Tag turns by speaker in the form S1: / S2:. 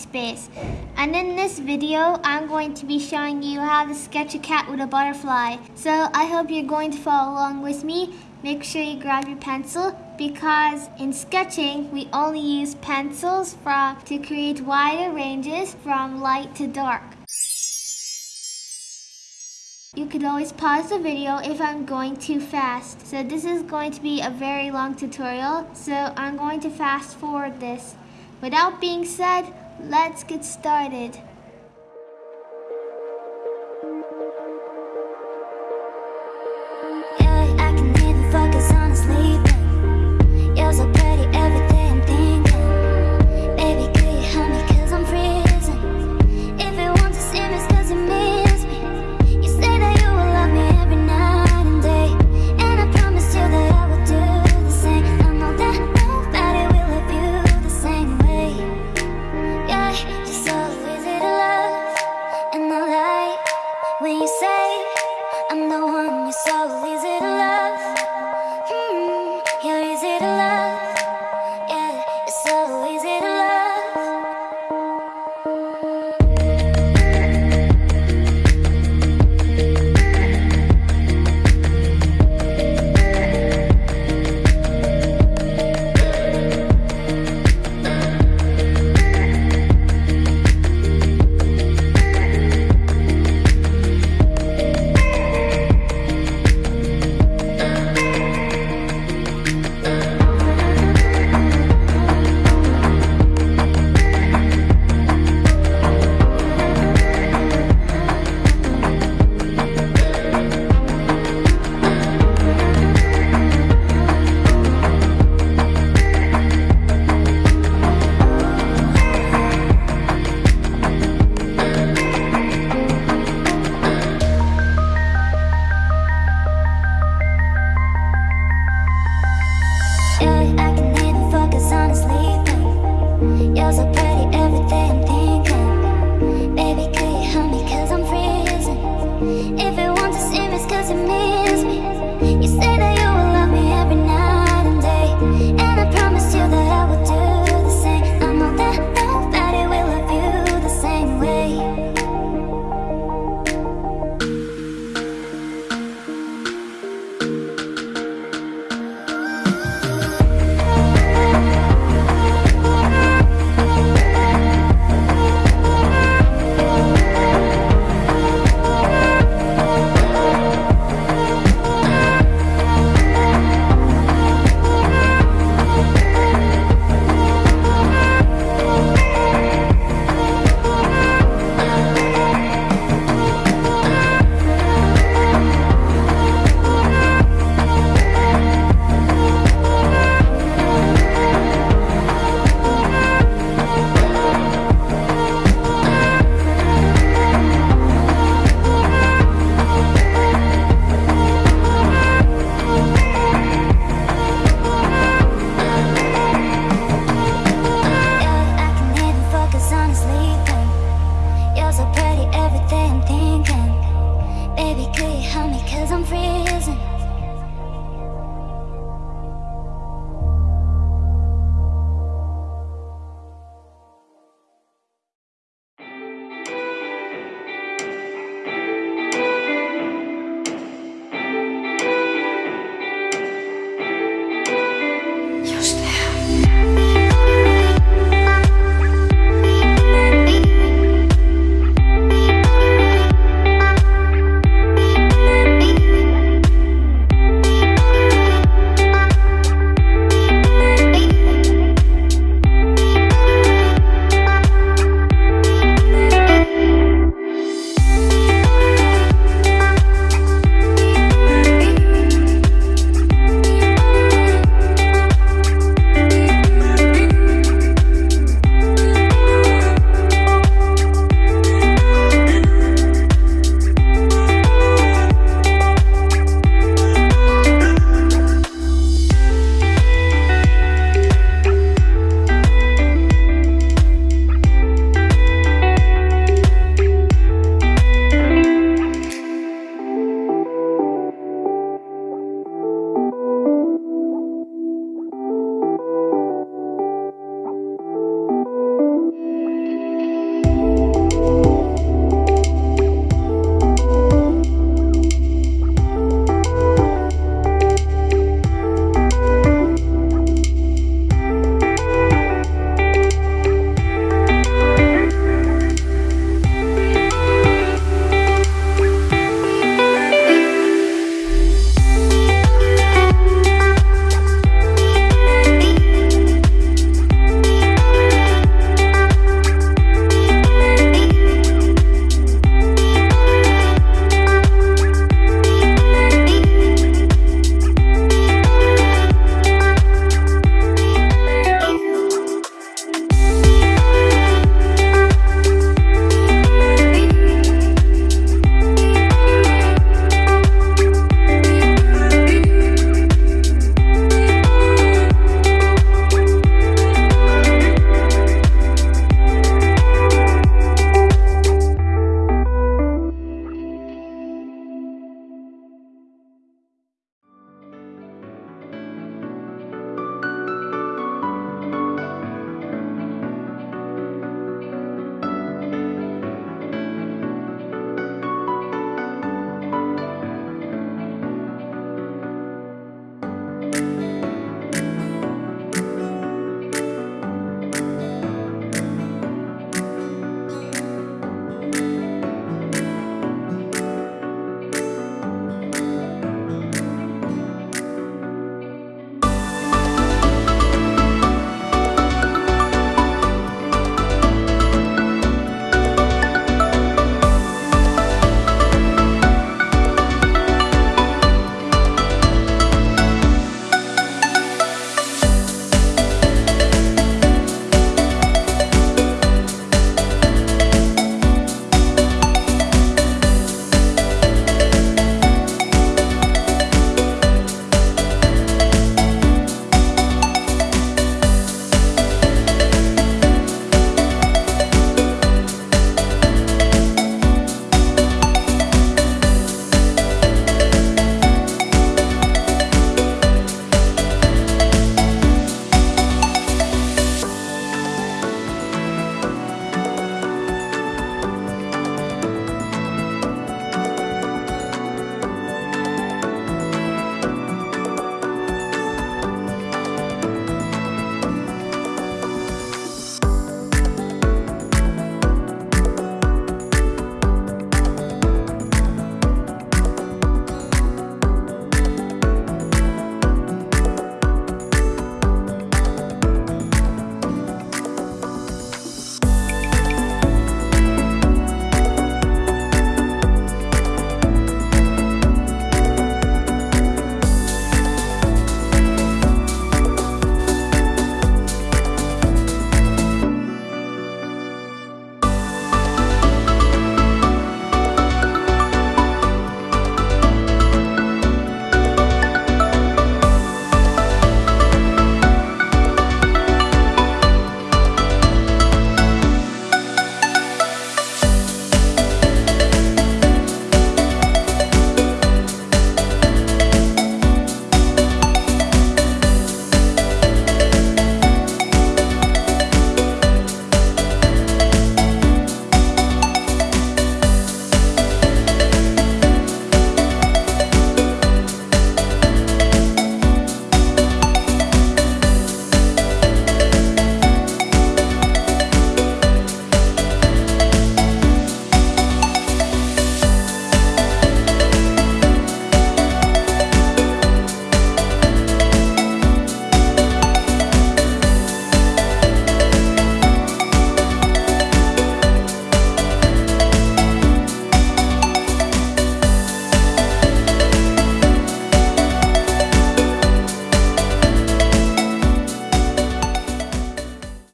S1: Space. And in this video, I'm going to be showing you how to sketch a cat with a butterfly. So I hope you're going to follow along with me. Make sure you grab your pencil because in sketching, we only use pencils from, to create wider ranges from light to dark. You could always pause the video if I'm going too fast. So this is going to be a very long tutorial, so I'm going to fast forward this. Without being said, let's get started.